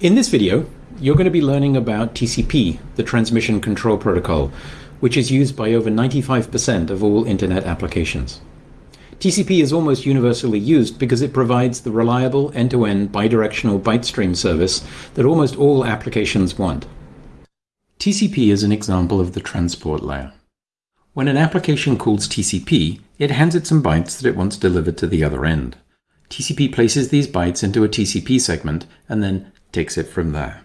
In this video, you're going to be learning about TCP, the Transmission Control Protocol, which is used by over 95% of all Internet applications. TCP is almost universally used because it provides the reliable end-to-end bidirectional byte stream service that almost all applications want. TCP is an example of the transport layer. When an application calls TCP, it hands it some bytes that it wants delivered to the other end. TCP places these bytes into a TCP segment and then takes it from there.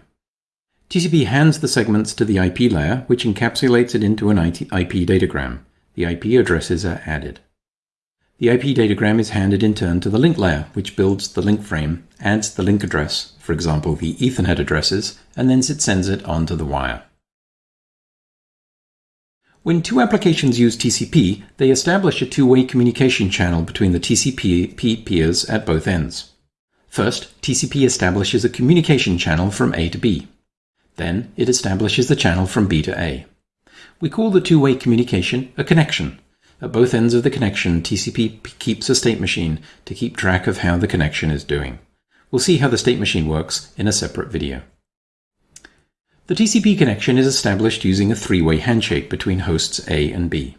TCP hands the segments to the IP layer, which encapsulates it into an IP datagram. The IP addresses are added. The IP datagram is handed in turn to the link layer, which builds the link frame, adds the link address, for example the Ethernet addresses, and then it sends it onto the wire. When two applications use TCP, they establish a two-way communication channel between the TCP peers at both ends. First, TCP establishes a communication channel from A to B. Then, it establishes the channel from B to A. We call the two-way communication a connection. At both ends of the connection, TCP keeps a state machine to keep track of how the connection is doing. We'll see how the state machine works in a separate video. The TCP connection is established using a three-way handshake between hosts A and B.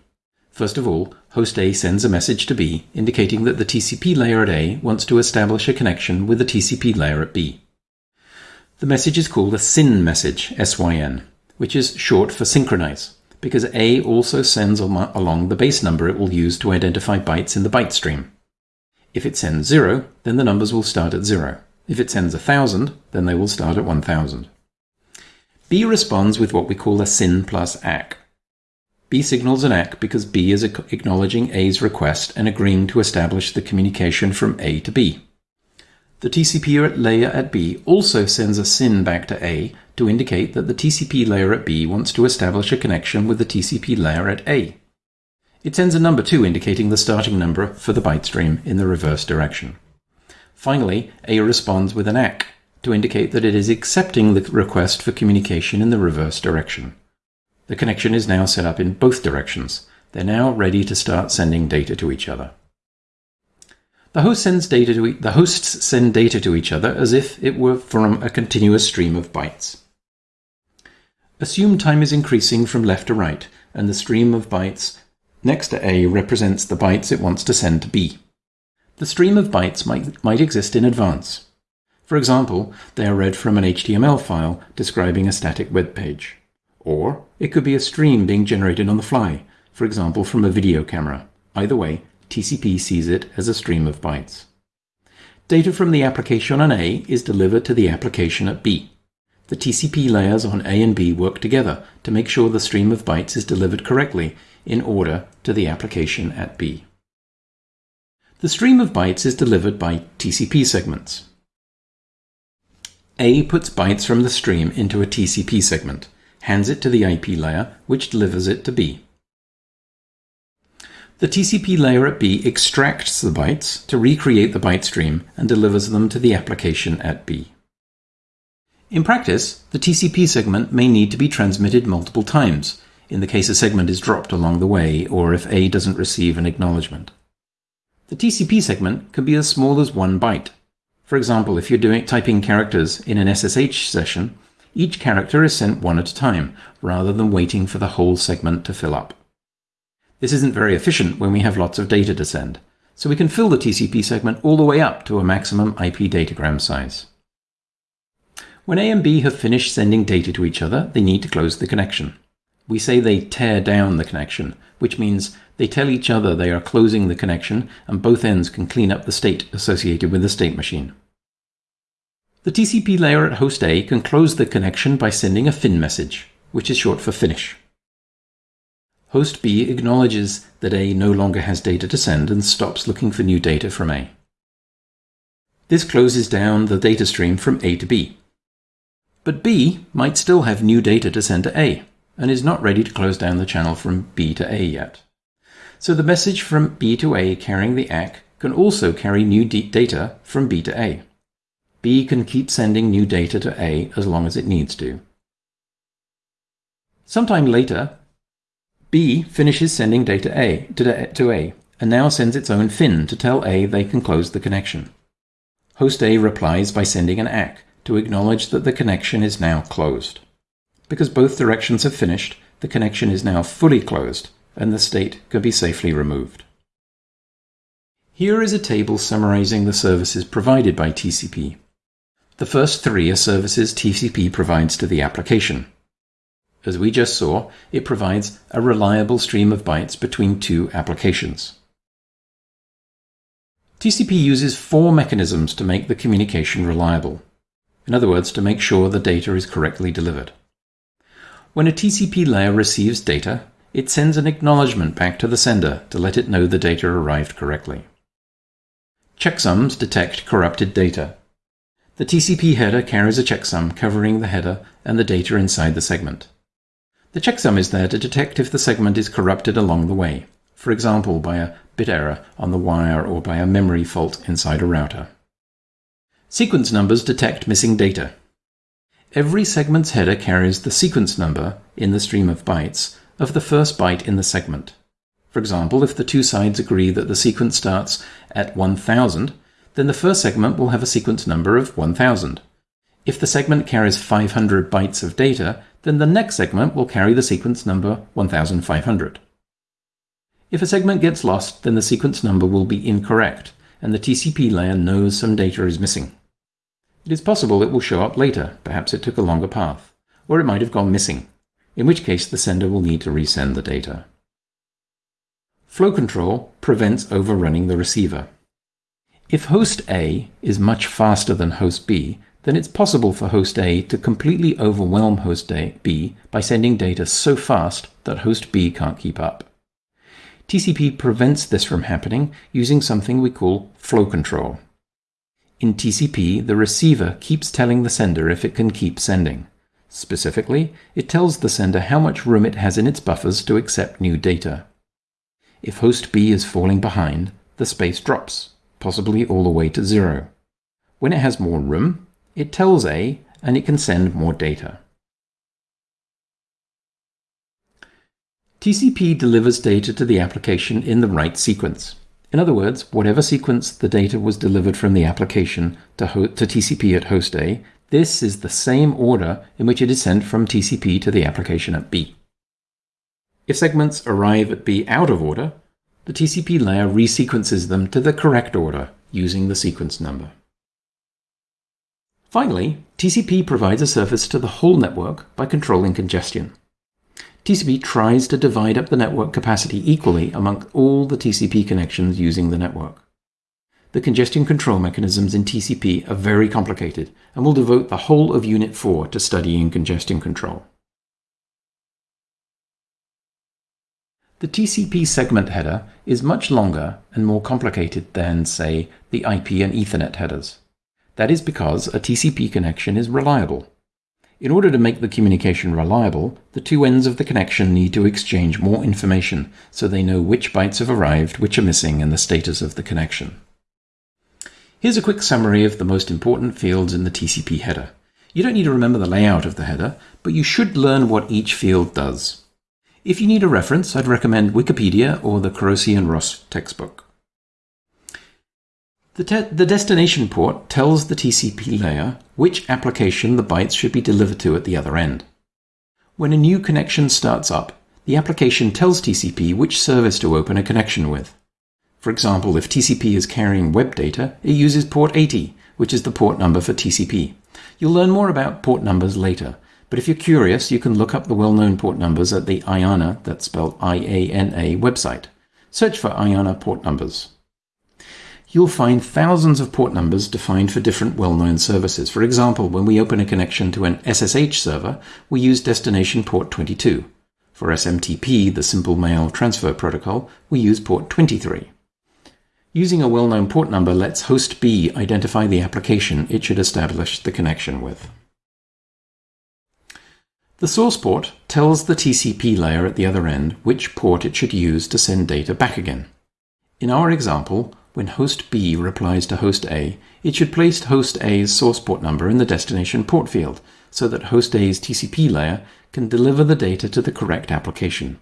First of all, host A sends a message to B indicating that the TCP layer at A wants to establish a connection with the TCP layer at B. The message is called a SYN message, SYN, which is short for synchronize, because A also sends along the base number it will use to identify bytes in the byte stream. If it sends 0, then the numbers will start at 0. If it sends 1000, then they will start at 1000. B responds with what we call a SYN plus ACK. B signals an ACK because B is acknowledging A's request and agreeing to establish the communication from A to B. The TCP layer at B also sends a SYN back to A to indicate that the TCP layer at B wants to establish a connection with the TCP layer at A. It sends a number 2 indicating the starting number for the byte stream in the reverse direction. Finally, A responds with an ACK to indicate that it is accepting the request for communication in the reverse direction. The connection is now set up in both directions. They're now ready to start sending data to each other. The, host e the hosts send data to each other as if it were from a continuous stream of bytes. Assume time is increasing from left to right, and the stream of bytes next to A represents the bytes it wants to send to B. The stream of bytes might, might exist in advance. For example, they are read from an HTML file describing a static web page. Or it could be a stream being generated on the fly, for example from a video camera. Either way, TCP sees it as a stream of bytes. Data from the application on A is delivered to the application at B. The TCP layers on A and B work together to make sure the stream of bytes is delivered correctly in order to the application at B. The stream of bytes is delivered by TCP segments. A puts bytes from the stream into a TCP segment, hands it to the IP layer, which delivers it to B. The TCP layer at B extracts the bytes to recreate the byte stream and delivers them to the application at B. In practice, the TCP segment may need to be transmitted multiple times, in the case a segment is dropped along the way or if A doesn't receive an acknowledgement. The TCP segment can be as small as one byte, for example, if you're doing typing characters in an SSH session, each character is sent one at a time, rather than waiting for the whole segment to fill up. This isn't very efficient when we have lots of data to send, so we can fill the TCP segment all the way up to a maximum IP datagram size. When A and B have finished sending data to each other, they need to close the connection. We say they tear down the connection, which means they tell each other they are closing the connection and both ends can clean up the state associated with the state machine. The TCP layer at host A can close the connection by sending a fin message, which is short for finish. Host B acknowledges that A no longer has data to send and stops looking for new data from A. This closes down the data stream from A to B. But B might still have new data to send to A and is not ready to close down the channel from B to A yet. So the message from B to A carrying the ACK can also carry new data from B to A. B can keep sending new data to A as long as it needs to. Sometime later, B finishes sending data A to, to A and now sends its own fin to tell A they can close the connection. Host A replies by sending an ACK to acknowledge that the connection is now closed. Because both directions have finished, the connection is now fully closed and the state can be safely removed. Here is a table summarizing the services provided by TCP. The first three are services TCP provides to the application. As we just saw, it provides a reliable stream of bytes between two applications. TCP uses four mechanisms to make the communication reliable. In other words, to make sure the data is correctly delivered. When a TCP layer receives data, it sends an acknowledgement back to the sender to let it know the data arrived correctly. Checksums detect corrupted data. The TCP header carries a checksum covering the header and the data inside the segment. The checksum is there to detect if the segment is corrupted along the way, for example by a bit error on the wire or by a memory fault inside a router. Sequence numbers detect missing data. Every segment's header carries the sequence number in the stream of bytes of the first byte in the segment. For example, if the two sides agree that the sequence starts at 1000, then the first segment will have a sequence number of 1000. If the segment carries 500 bytes of data, then the next segment will carry the sequence number 1500. If a segment gets lost, then the sequence number will be incorrect, and the TCP layer knows some data is missing. It is possible it will show up later, perhaps it took a longer path, or it might have gone missing, in which case the sender will need to resend the data. Flow control prevents overrunning the receiver. If host A is much faster than host B, then it's possible for host A to completely overwhelm host A, B by sending data so fast that host B can't keep up. TCP prevents this from happening using something we call flow control. In TCP, the receiver keeps telling the sender if it can keep sending. Specifically, it tells the sender how much room it has in its buffers to accept new data. If host B is falling behind, the space drops, possibly all the way to zero. When it has more room, it tells A and it can send more data. TCP delivers data to the application in the right sequence. In other words, whatever sequence the data was delivered from the application to, to TCP at host A, this is the same order in which it is sent from TCP to the application at B. If segments arrive at B out of order, the TCP layer resequences them to the correct order using the sequence number. Finally, TCP provides a service to the whole network by controlling congestion. TCP tries to divide up the network capacity equally among all the TCP connections using the network. The congestion control mechanisms in TCP are very complicated, and we'll devote the whole of Unit 4 to studying congestion control. The TCP segment header is much longer and more complicated than, say, the IP and Ethernet headers. That is because a TCP connection is reliable. In order to make the communication reliable, the two ends of the connection need to exchange more information so they know which bytes have arrived, which are missing, and the status of the connection. Here's a quick summary of the most important fields in the TCP header. You don't need to remember the layout of the header, but you should learn what each field does. If you need a reference, I'd recommend Wikipedia or the Kurose and Ross textbook. The, the, destination port tells the TCP layer which application the bytes should be delivered to at the other end. When a new connection starts up, the application tells TCP which service to open a connection with. For example, if TCP is carrying web data, it uses port 80, which is the port number for TCP. You'll learn more about port numbers later, but if you're curious, you can look up the well-known port numbers at the IANA, that's spelled I-A-N-A, website. Search for IANA port numbers. You'll find thousands of port numbers defined for different well-known services. For example, when we open a connection to an SSH server, we use destination port 22. For SMTP, the Simple Mail Transfer Protocol, we use port 23. Using a well-known port number lets host B identify the application it should establish the connection with. The source port tells the TCP layer at the other end which port it should use to send data back again. In our example, when host B replies to host A, it should place host A's source port number in the destination port field so that host A's TCP layer can deliver the data to the correct application.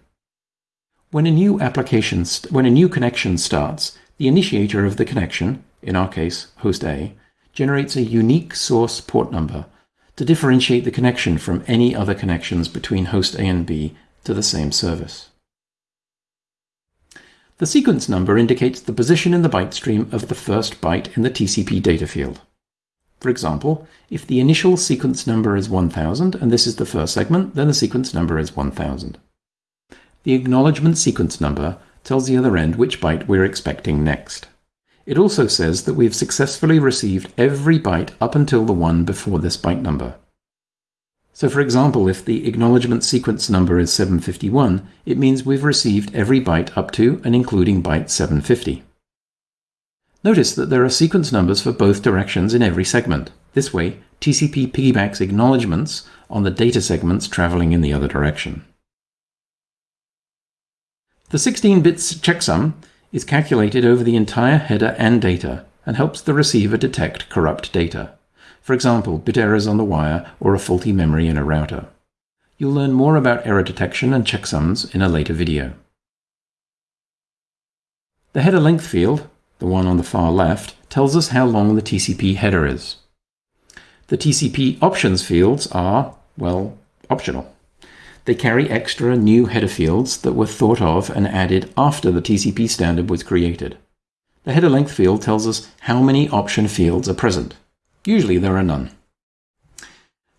When a new application, when a new connection starts, the initiator of the connection, in our case, host A, generates a unique source port number to differentiate the connection from any other connections between host A and B to the same service. The sequence number indicates the position in the byte stream of the first byte in the TCP data field. For example, if the initial sequence number is 1000 and this is the first segment, then the sequence number is 1000. The acknowledgement sequence number tells the other end which byte we're expecting next. It also says that we've successfully received every byte up until the one before this byte number. So for example, if the acknowledgement sequence number is 751, it means we've received every byte up to and including byte 750. Notice that there are sequence numbers for both directions in every segment. This way, TCP piggybacks acknowledgements on the data segments traveling in the other direction. The 16 bits checksum is calculated over the entire header and data and helps the receiver detect corrupt data. For example, bit errors on the wire or a faulty memory in a router. You'll learn more about error detection and checksums in a later video. The header length field, the one on the far left, tells us how long the TCP header is. The TCP options fields are, well, optional. They carry extra new header fields that were thought of and added after the TCP standard was created. The header length field tells us how many option fields are present. Usually there are none.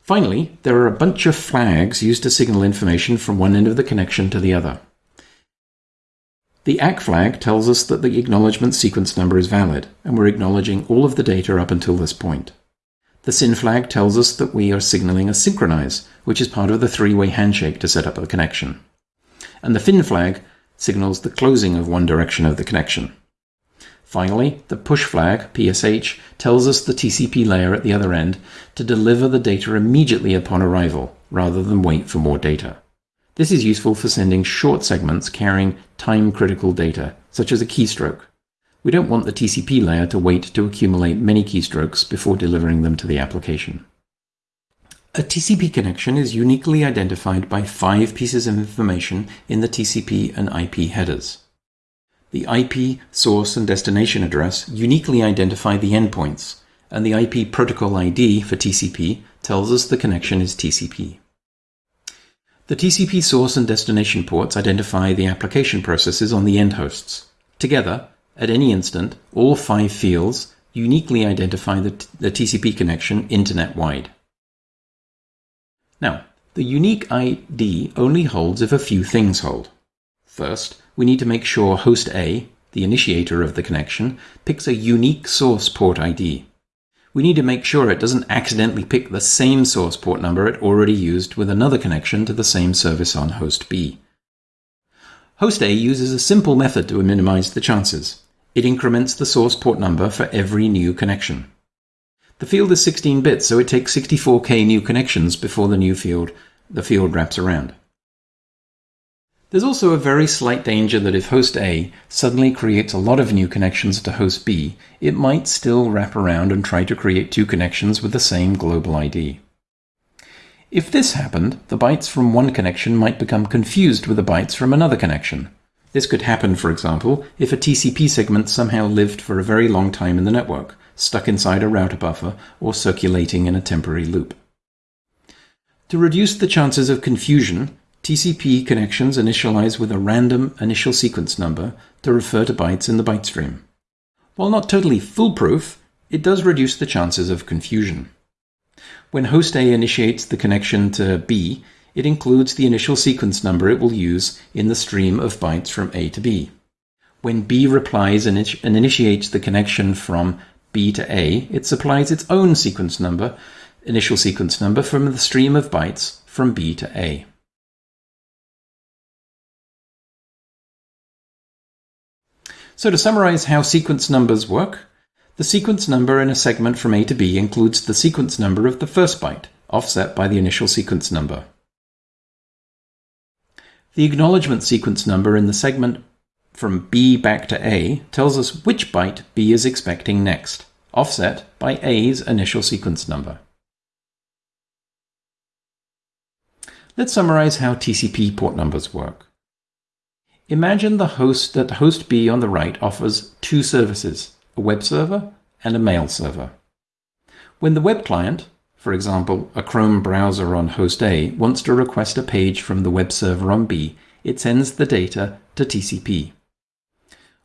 Finally, there are a bunch of flags used to signal information from one end of the connection to the other. The ACK flag tells us that the acknowledgement sequence number is valid, and we're acknowledging all of the data up until this point. The SYN flag tells us that we are signaling a synchronize, which is part of the three-way handshake to set up a connection. And the FIN flag signals the closing of one direction of the connection. Finally, the push flag, PSH, tells us the TCP layer at the other end to deliver the data immediately upon arrival, rather than wait for more data. This is useful for sending short segments carrying time-critical data, such as a keystroke. We don't want the TCP layer to wait to accumulate many keystrokes before delivering them to the application. A TCP connection is uniquely identified by five pieces of information in the TCP and IP headers. The IP source and destination address uniquely identify the endpoints, and the IP protocol ID for TCP tells us the connection is TCP. The TCP source and destination ports identify the application processes on the end hosts. Together, at any instant, all five fields uniquely identify the, the TCP connection internet-wide. Now, the unique ID only holds if a few things hold. First, we need to make sure host A, the initiator of the connection, picks a unique source port ID. We need to make sure it doesn't accidentally pick the same source port number it already used with another connection to the same service on host B. Host A uses a simple method to minimize the chances. It increments the source port number for every new connection. The field is 16 bits, so it takes 64k new connections before the new field, the field wraps around. There's also a very slight danger that if host A suddenly creates a lot of new connections to host B, it might still wrap around and try to create two connections with the same global ID. If this happened, the bytes from one connection might become confused with the bytes from another connection, this could happen, for example, if a TCP segment somehow lived for a very long time in the network, stuck inside a router buffer or circulating in a temporary loop. To reduce the chances of confusion, TCP connections initialize with a random initial sequence number to refer to bytes in the byte stream. While not totally foolproof, it does reduce the chances of confusion. When host A initiates the connection to B, it includes the initial sequence number it will use in the stream of bytes from A to B. When B replies and, initiates the connection from B to A, it supplies its own sequence number, initial sequence number from the stream of bytes from B to A. So to summarize how sequence numbers work, the sequence number in a segment from A to B includes the sequence number of the first byte, offset by the initial sequence number. The acknowledgement sequence number in the segment from B back to A tells us which byte B is expecting next, offset by A's initial sequence number. Let's summarize how TCP port numbers work. Imagine the host that host B on the right offers two services, a web server and a mail server. When the web client, for example, a Chrome browser on host A, wants to request a page from the web server on B, it sends the data to TCP.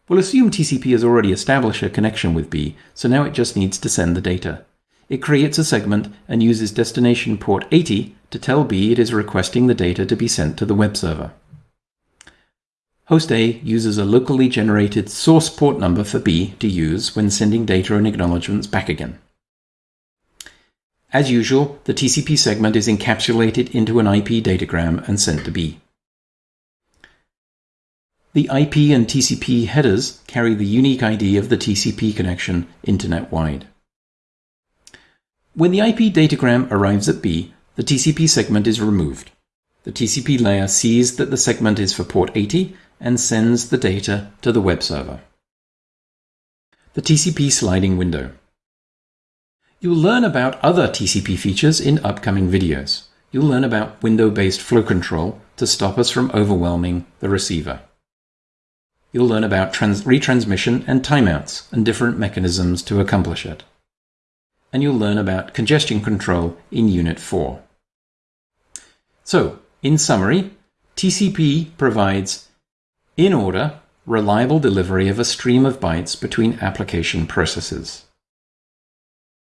We'll assume TCP has already established a connection with B, so now it just needs to send the data. It creates a segment and uses destination port 80 to tell B it is requesting the data to be sent to the web server. Host A uses a locally generated source port number for B to use when sending data and acknowledgements back again. As usual, the TCP segment is encapsulated into an IP datagram and sent to B. The IP and TCP headers carry the unique ID of the TCP connection internet-wide. When the IP datagram arrives at B, the TCP segment is removed. The TCP layer sees that the segment is for port 80 and sends the data to the web server. The TCP sliding window. You'll learn about other TCP features in upcoming videos. You'll learn about window-based flow control to stop us from overwhelming the receiver. You'll learn about retransmission and timeouts and different mechanisms to accomplish it. And you'll learn about congestion control in Unit 4. So, in summary, TCP provides in order, reliable delivery of a stream of bytes between application processes.